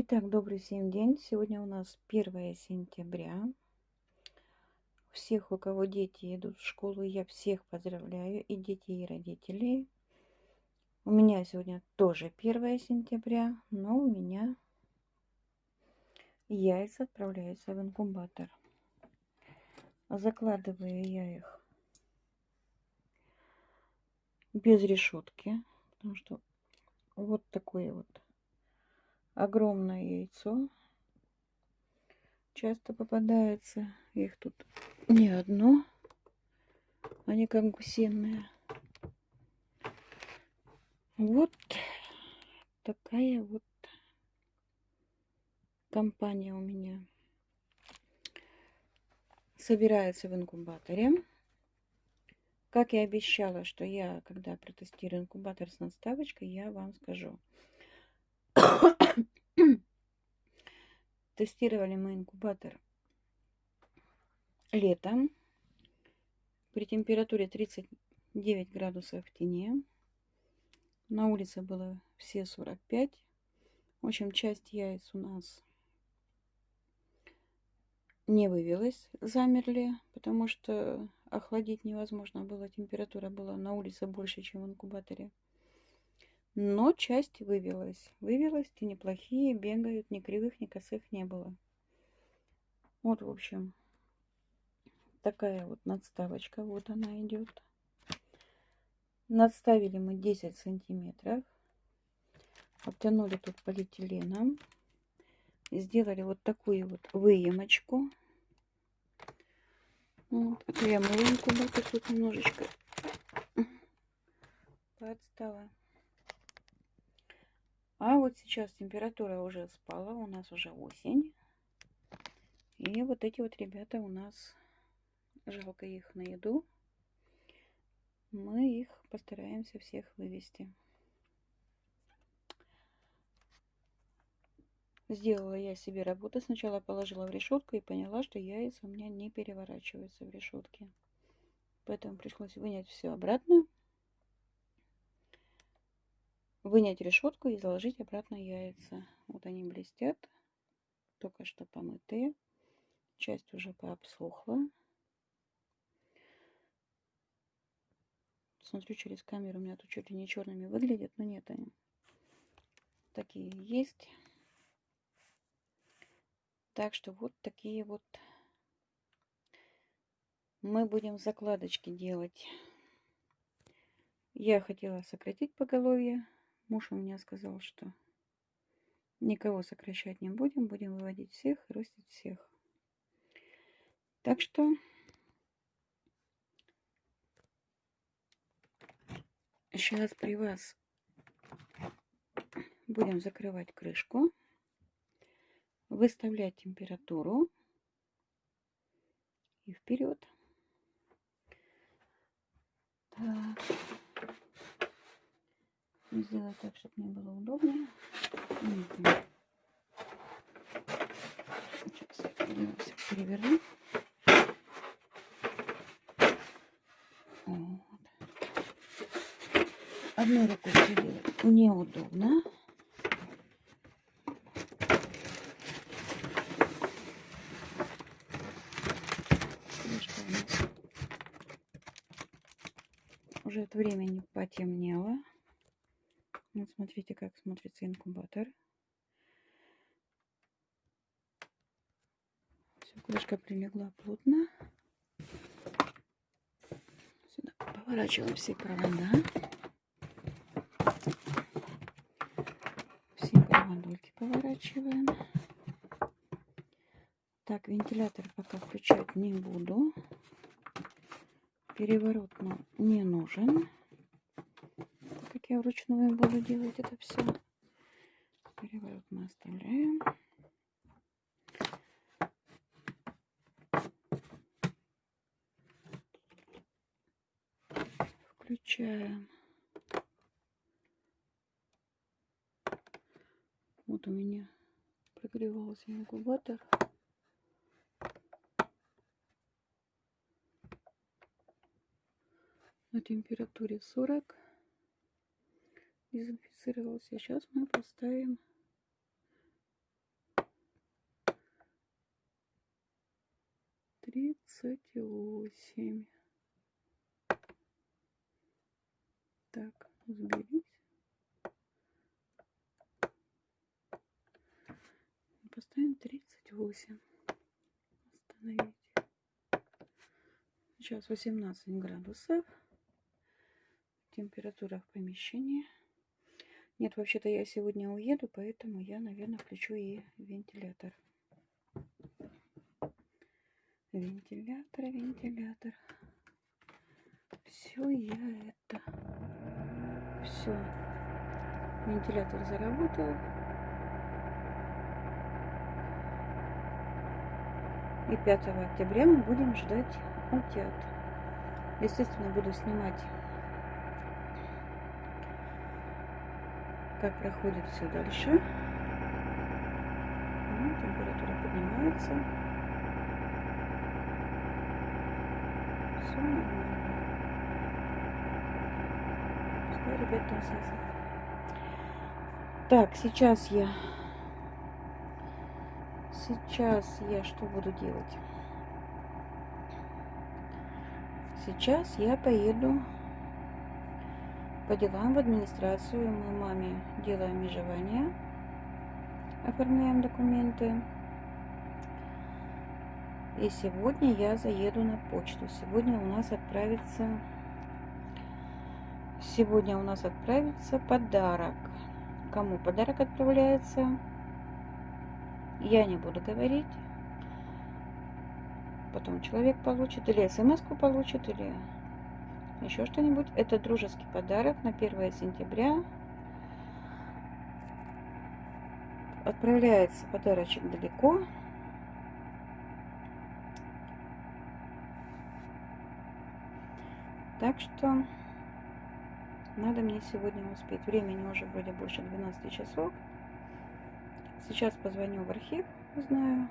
Итак, добрый всем день. Сегодня у нас 1 сентября. Всех, у кого дети идут в школу, я всех поздравляю, и детей, и родителей. У меня сегодня тоже 1 сентября, но у меня яйца отправляются в инкубатор. Закладываю я их без решетки, потому что вот такое вот огромное яйцо. Часто попадается. Их тут не одно. Они как гусиные. Вот такая вот компания у меня собирается в инкубаторе. Как и обещала, что я, когда протестирую инкубатор с надставочкой, я вам скажу. Тестировали мы инкубатор летом при температуре 39 градусов в тени. На улице было все 45. В общем, часть яиц у нас не вывелась, замерли, потому что охладить невозможно было. Температура была на улице больше, чем в инкубаторе. Но часть вывелась. Вывелась, и неплохие, бегают, ни кривых, ни косых не было. Вот, в общем, такая вот надставочка. Вот она идет. Надставили мы 10 сантиметров. Обтянули тут полиэтиленом. Сделали вот такую вот выемочку. Вот, это я мою инкубатор тут немножечко подстала. А вот сейчас температура уже спала, у нас уже осень. И вот эти вот ребята у нас, жалко их на еду, мы их постараемся всех вывести. Сделала я себе работу. Сначала положила в решетку и поняла, что яйца у меня не переворачиваются в решетке. Поэтому пришлось вынять все обратно вынять решетку и заложить обратно яйца. Вот они блестят, только что помытые. Часть уже пообсохла. Смотрю через камеру, у меня тут чуть ли не черными выглядят, но нет, они такие есть. Так что вот такие вот мы будем закладочки делать. Я хотела сократить поголовье, Муж у меня сказал, что никого сокращать не будем, будем выводить всех и ростить всех. Так что сейчас при вас будем закрывать крышку, выставлять температуру и вперед. Так сделать так, чтобы мне было удобнее. Сейчас я переверну. Вот. Одной рукой все делать неудобно. уже от времени потемнело. Вот смотрите, как смотрится инкубатор. Все, крышка прилегла плотно. Сюда поворачиваем все провода. Все проводульки поворачиваем. Так, вентилятор пока включать не буду. Переворот нам не нужен я вручную буду делать это все. Переворот мы оставляем. Включаем. Вот у меня прогревался инкубатор. на температуре 40 дезинфицировался. Сейчас а мы поставим тридцать восемь. Так, сберись. Поставим тридцать восемь. Остановить. Сейчас восемнадцать градусов. Температура в помещении. Нет, вообще-то я сегодня уеду, поэтому я, наверное, включу и вентилятор. Вентилятор, вентилятор. Все я это. Все. Вентилятор заработал. И 5 октября мы будем ждать утят. Естественно, буду снимать, как проходит все дальше. Ну, температура поднимается. Все нормально. Пускай ребят трансляция. Так, сейчас я... Сейчас я что буду делать? Сейчас я поеду по делам в администрацию. Мы маме делаем межевание, оформляем документы. И сегодня я заеду на почту. Сегодня у нас отправится... Сегодня у нас отправится подарок. Кому подарок отправляется, я не буду говорить потом человек получит, или смс получит, или еще что-нибудь. Это дружеский подарок на 1 сентября. Отправляется подарочек далеко. Так что надо мне сегодня успеть. Времени уже вроде больше 12 часов. Сейчас позвоню в архив, узнаю.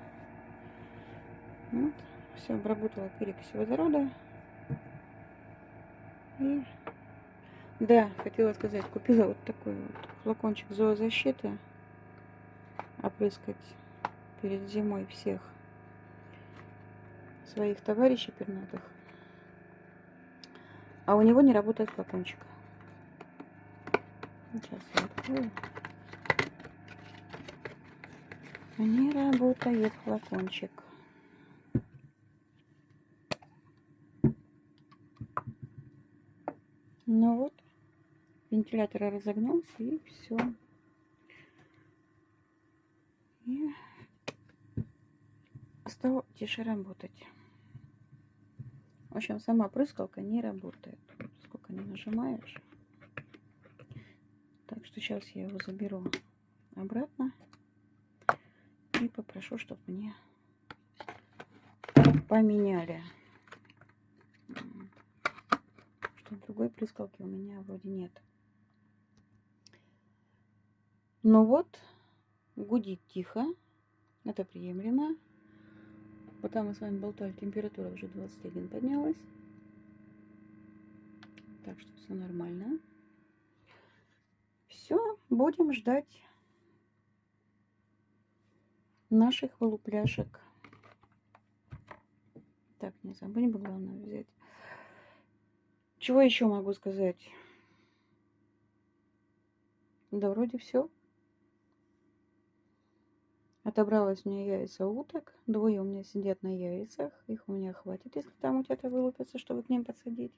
Вот. Все, обработала перекись водорода. Да, хотела сказать, купила вот такой вот флакончик зоозащиты. Опрыскать перед зимой всех своих товарищей пернатых. А у него не работает флакончик. Сейчас я открою. Не работает флакончик. Ну вот, вентилятор разогнался и все. И стал тише работать. В общем, сама прыскалка не работает. Сколько не нажимаешь. Так что сейчас я его заберу обратно и попрошу, чтобы мне поменяли. Другой прыскалки у меня вроде нет. Ну вот, гудит тихо. Это приемлемо. Пока мы с вами болтали, температура уже 21 поднялась. Так что все нормально. Все, будем ждать наших вылупляшек. Так, не забудем бы главное взять чего еще могу сказать? Да вроде все. Отобралась у меня яйца уток. Двое у меня сидят на яйцах. Их у меня хватит, если там у тебя вылупятся, чтобы к ним подсадить.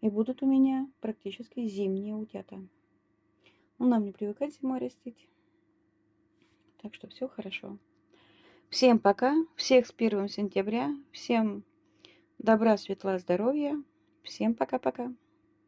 И будут у меня практически зимние утята. Ну, нам не привыкать зимой растить. Так что все хорошо. Всем пока, всех с 1 сентября, всем добра, светла, здоровья, всем пока-пока.